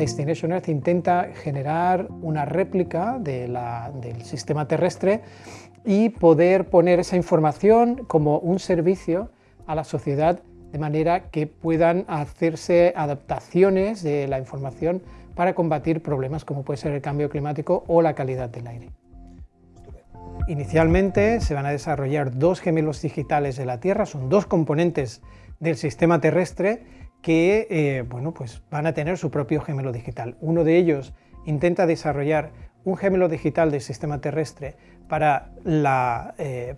Destination Earth intenta generar una réplica del sistema terrestre y poder poner esa información como un servicio a la sociedad de manera que puedan hacerse adaptaciones de la información para combatir problemas como puede ser el cambio climático o la calidad del aire. Inicialmente se van a desarrollar dos gemelos digitales de la Tierra, son dos componentes del sistema terrestre que eh, bueno, pues van a tener su propio gemelo digital. Uno de ellos intenta desarrollar un gemelo digital del sistema terrestre para, eh,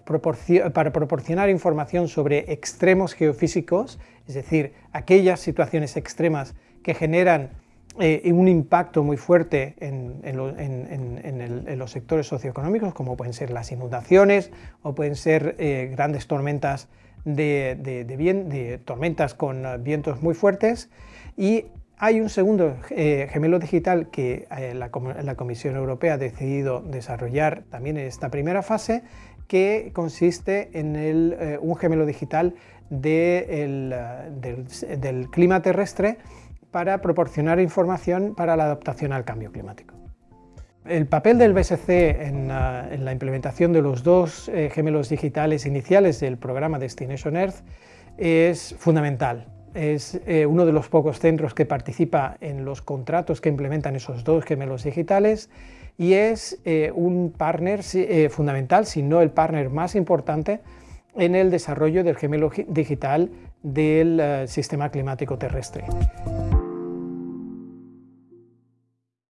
para proporcionar información sobre extremos geofísicos, es decir, aquellas situaciones extremas que generan eh, un impacto muy fuerte en, los sectores socioeconómicos, como pueden ser las inundaciones o pueden ser grandes tormentas de, tormentas con vientos muy fuertes y hay un segundo eh, gemelo digital que eh, la, Comisión Europea ha decidido desarrollar también en esta primera fase, que consiste en eh, un gemelo digital del clima terrestre para proporcionar información para la adaptación al cambio climático. El papel del BSC en, la implementación de los dos eh, gemelos digitales iniciales del programa Destination Earth es fundamental. Es eh, uno de los pocos centros que participa en los contratos que implementan esos dos gemelos digitales y es eh, un partner fundamental, si no el partner más importante, en el desarrollo del gemelo digital del sistema climático terrestre.